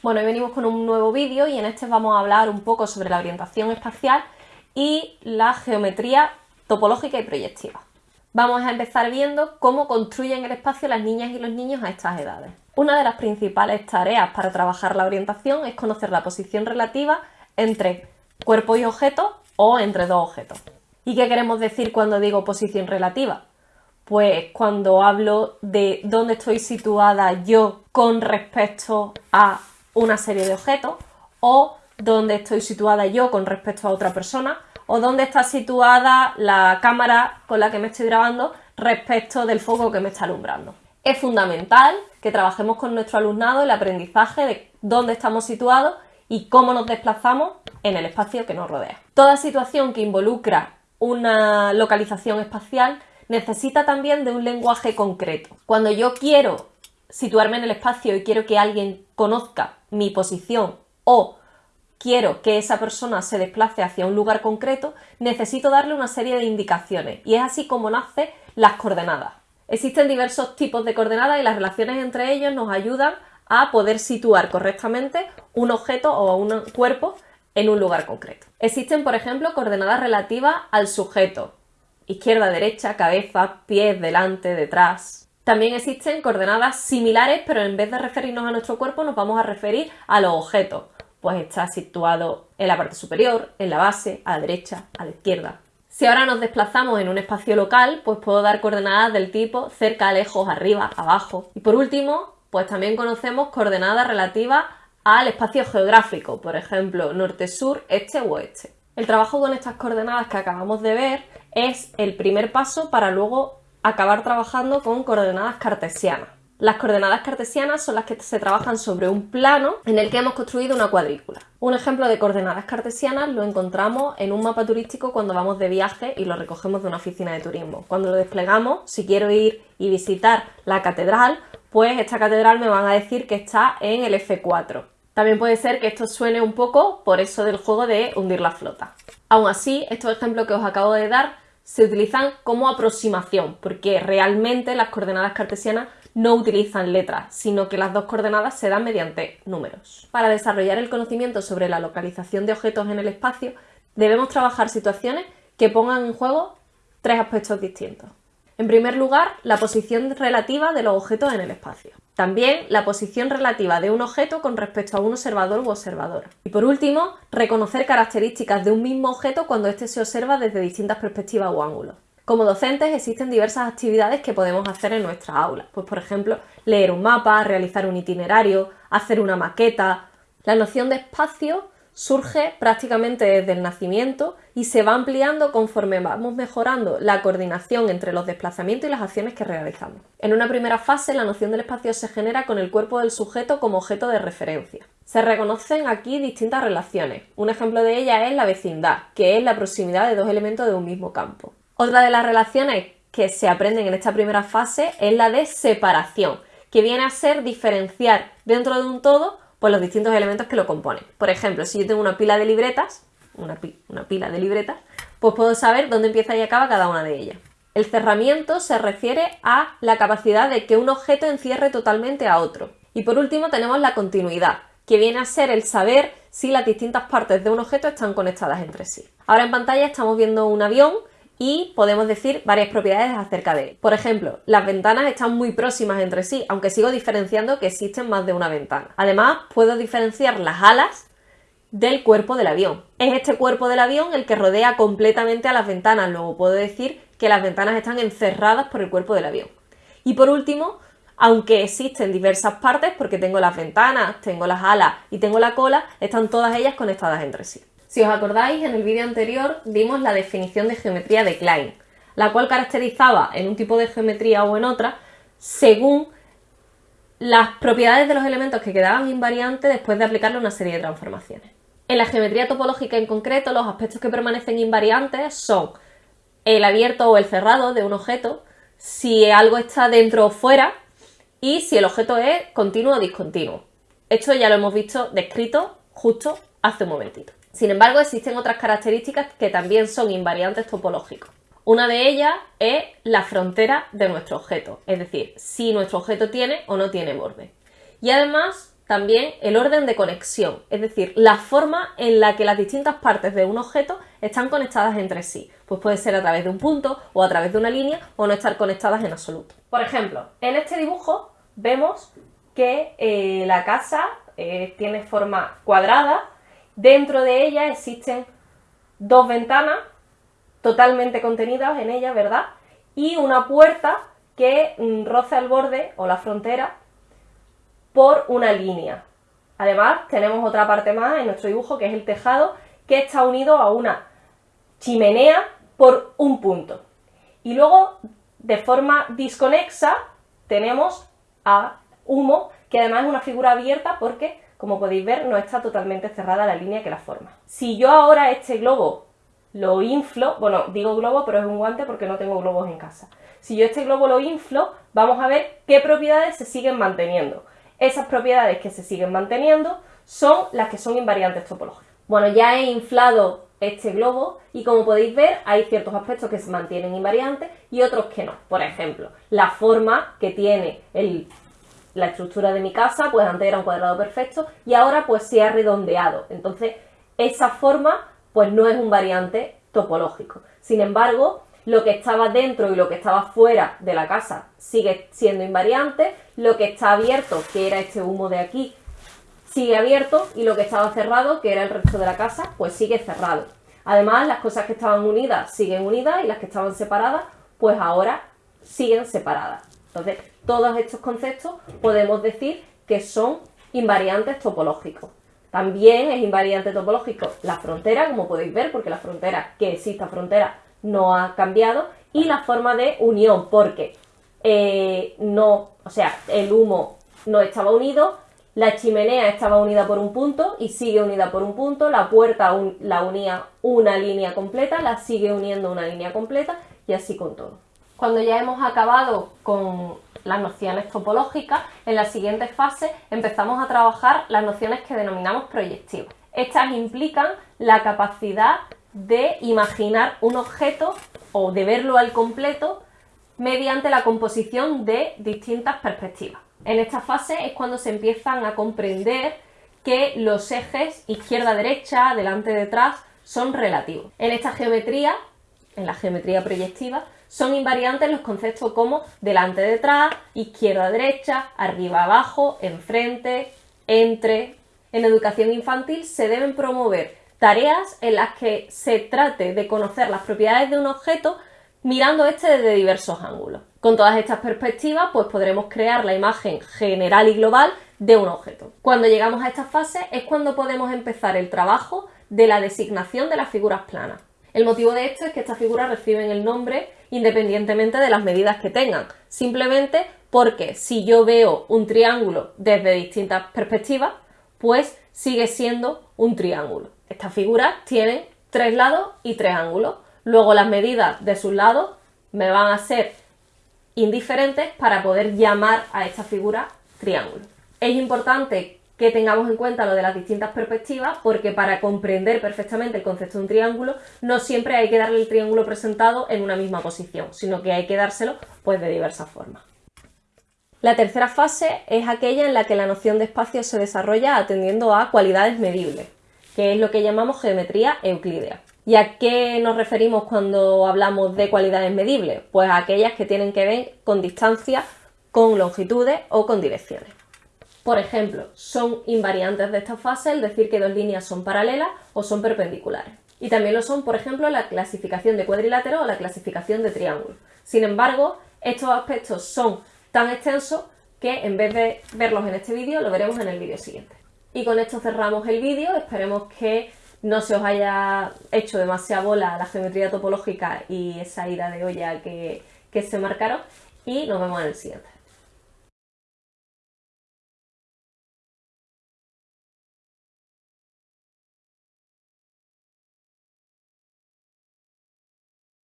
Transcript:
Bueno, hoy venimos con un nuevo vídeo y en este vamos a hablar un poco sobre la orientación espacial y la geometría topológica y proyectiva. Vamos a empezar viendo cómo construyen el espacio las niñas y los niños a estas edades. Una de las principales tareas para trabajar la orientación es conocer la posición relativa entre cuerpo y objeto o entre dos objetos. ¿Y qué queremos decir cuando digo posición relativa? Pues cuando hablo de dónde estoy situada yo con respecto a una serie de objetos o dónde estoy situada yo con respecto a otra persona o dónde está situada la cámara con la que me estoy grabando respecto del foco que me está alumbrando. Es fundamental que trabajemos con nuestro alumnado el aprendizaje de dónde estamos situados y cómo nos desplazamos en el espacio que nos rodea. Toda situación que involucra una localización espacial necesita también de un lenguaje concreto. Cuando yo quiero situarme en el espacio y quiero que alguien conozca mi posición o quiero que esa persona se desplace hacia un lugar concreto, necesito darle una serie de indicaciones y es así como nacen las coordenadas. Existen diversos tipos de coordenadas y las relaciones entre ellos nos ayudan a poder situar correctamente un objeto o un cuerpo en un lugar concreto. Existen, por ejemplo, coordenadas relativas al sujeto, izquierda, derecha, cabeza, pies, delante, detrás. También existen coordenadas similares, pero en vez de referirnos a nuestro cuerpo nos vamos a referir a los objetos. Pues está situado en la parte superior, en la base, a la derecha, a la izquierda. Si ahora nos desplazamos en un espacio local, pues puedo dar coordenadas del tipo cerca, lejos, arriba, abajo. Y por último, pues también conocemos coordenadas relativas al espacio geográfico, por ejemplo, norte-sur, este o oeste. El trabajo con estas coordenadas que acabamos de ver es el primer paso para luego acabar trabajando con coordenadas cartesianas. Las coordenadas cartesianas son las que se trabajan sobre un plano en el que hemos construido una cuadrícula. Un ejemplo de coordenadas cartesianas lo encontramos en un mapa turístico cuando vamos de viaje y lo recogemos de una oficina de turismo. Cuando lo desplegamos, si quiero ir y visitar la catedral, pues esta catedral me van a decir que está en el F4. También puede ser que esto suene un poco por eso del juego de hundir la flota. Aún así, estos ejemplos que os acabo de dar se utilizan como aproximación, porque realmente las coordenadas cartesianas no utilizan letras, sino que las dos coordenadas se dan mediante números. Para desarrollar el conocimiento sobre la localización de objetos en el espacio, debemos trabajar situaciones que pongan en juego tres aspectos distintos. En primer lugar, la posición relativa de los objetos en el espacio. También la posición relativa de un objeto con respecto a un observador u observadora. Y por último, reconocer características de un mismo objeto cuando éste se observa desde distintas perspectivas o ángulos. Como docentes existen diversas actividades que podemos hacer en nuestra aula. Pues por ejemplo, leer un mapa, realizar un itinerario, hacer una maqueta. La noción de espacio surge prácticamente desde el nacimiento y se va ampliando conforme vamos mejorando la coordinación entre los desplazamientos y las acciones que realizamos. En una primera fase, la noción del espacio se genera con el cuerpo del sujeto como objeto de referencia. Se reconocen aquí distintas relaciones. Un ejemplo de ellas es la vecindad, que es la proximidad de dos elementos de un mismo campo. Otra de las relaciones que se aprenden en esta primera fase es la de separación, que viene a ser diferenciar dentro de un todo pues los distintos elementos que lo componen. Por ejemplo, si yo tengo una pila de libretas, una, pila de libretas, pues puedo saber dónde empieza y acaba cada una de ellas. El cerramiento se refiere a la capacidad de que un objeto encierre totalmente a otro. Y por último tenemos la continuidad, que viene a ser el saber si las distintas partes de un objeto están conectadas entre sí. Ahora en pantalla estamos viendo un avión y podemos decir varias propiedades acerca de él. Por ejemplo, las ventanas están muy próximas entre sí, aunque sigo diferenciando que existen más de una ventana. Además, puedo diferenciar las alas del cuerpo del avión. Es este cuerpo del avión el que rodea completamente a las ventanas, luego puedo decir que las ventanas están encerradas por el cuerpo del avión. Y por último, aunque existen diversas partes, porque tengo las ventanas, tengo las alas y tengo la cola, están todas ellas conectadas entre sí. Si os acordáis, en el vídeo anterior dimos la definición de geometría de Klein, la cual caracterizaba en un tipo de geometría o en otra según las propiedades de los elementos que quedaban invariantes después de aplicarle una serie de transformaciones. En la geometría topológica en concreto, los aspectos que permanecen invariantes son el abierto o el cerrado de un objeto, si algo está dentro o fuera y si el objeto es continuo o discontinuo. Esto ya lo hemos visto descrito justo hace un momentito. Sin embargo, existen otras características que también son invariantes topológicos. Una de ellas es la frontera de nuestro objeto, es decir, si nuestro objeto tiene o no tiene borde. Y además también el orden de conexión, es decir, la forma en la que las distintas partes de un objeto están conectadas entre sí. Pues puede ser a través de un punto o a través de una línea o no estar conectadas en absoluto. Por ejemplo, en este dibujo vemos que eh, la casa eh, tiene forma cuadrada, dentro de ella existen dos ventanas totalmente contenidas en ella, ¿verdad? Y una puerta que mm, roza el borde o la frontera por una línea. Además, tenemos otra parte más en nuestro dibujo que es el tejado que está unido a una chimenea por un punto. Y luego, de forma disconexa, tenemos a humo, que además es una figura abierta porque, como podéis ver, no está totalmente cerrada la línea que la forma. Si yo ahora este globo lo inflo, bueno, digo globo, pero es un guante porque no tengo globos en casa. Si yo este globo lo inflo, vamos a ver qué propiedades se siguen manteniendo. Esas propiedades que se siguen manteniendo son las que son invariantes topológicas. Bueno, ya he inflado este globo y como podéis ver hay ciertos aspectos que se mantienen invariantes y otros que no. Por ejemplo, la forma que tiene la estructura de mi casa, pues antes era un cuadrado perfecto y ahora pues se ha redondeado. Entonces, esa forma pues no es un variante topológico. Sin embargo, lo que estaba dentro y lo que estaba fuera de la casa sigue siendo invariante, lo que está abierto, que era este humo de aquí, sigue abierto y lo que estaba cerrado, que era el resto de la casa, pues sigue cerrado. Además, las cosas que estaban unidas siguen unidas y las que estaban separadas, pues ahora siguen separadas. Entonces, todos estos conceptos podemos decir que son invariantes topológicos. También es invariante topológico la frontera, como podéis ver, porque la frontera, que exista frontera, no ha cambiado, y la forma de unión, porque eh, no, o sea, el humo no estaba unido, la chimenea estaba unida por un punto y sigue unida por un punto, la puerta la unía una línea completa, la sigue uniendo una línea completa y así con todo. Cuando ya hemos acabado con las nociones topológicas, en la siguiente fase empezamos a trabajar las nociones que denominamos proyectivas. Estas implican la capacidad de imaginar un objeto o de verlo al completo mediante la composición de distintas perspectivas. En esta fase es cuando se empiezan a comprender que los ejes izquierda-derecha, delante-detrás, son relativos. En esta geometría, en la geometría proyectiva, son invariantes los conceptos como delante, detrás, izquierda, derecha, arriba, abajo, enfrente, entre. En educación infantil se deben promover tareas en las que se trate de conocer las propiedades de un objeto mirando este desde diversos ángulos. Con todas estas perspectivas, pues podremos crear la imagen general y global de un objeto. Cuando llegamos a esta fase es cuando podemos empezar el trabajo de la designación de las figuras planas. El motivo de esto es que estas figuras reciben el nombre independientemente de las medidas que tengan, simplemente porque si yo veo un triángulo desde distintas perspectivas, pues sigue siendo un triángulo. Estas figuras tienen tres lados y tres ángulos. Luego las medidas de sus lados me van a ser indiferentes para poder llamar a esta figura triángulo. Es importante que tengamos en cuenta lo de las distintas perspectivas, porque para comprender perfectamente el concepto de un triángulo, no siempre hay que darle el triángulo presentado en una misma posición, sino que hay que dárselo pues de diversas formas. La tercera fase es aquella en la que la noción de espacio se desarrolla atendiendo a cualidades medibles, que es lo que llamamos geometría euclídea. ¿Y a qué nos referimos cuando hablamos de cualidades medibles? Pues a aquellas que tienen que ver con distancia, con longitudes o con direcciones. Por ejemplo, son invariantes de esta fase el decir que dos líneas son paralelas o son perpendiculares. Y también lo son, por ejemplo, la clasificación de cuadrilátero o la clasificación de triángulo. Sin embargo, estos aspectos son tan extensos que en vez de verlos en este vídeo, lo veremos en el vídeo siguiente. Y con esto cerramos el vídeo, esperemos que no se os haya hecho demasiada bola la geometría topológica y esa ida de olla que, que se marcaron y nos vemos en el siguiente.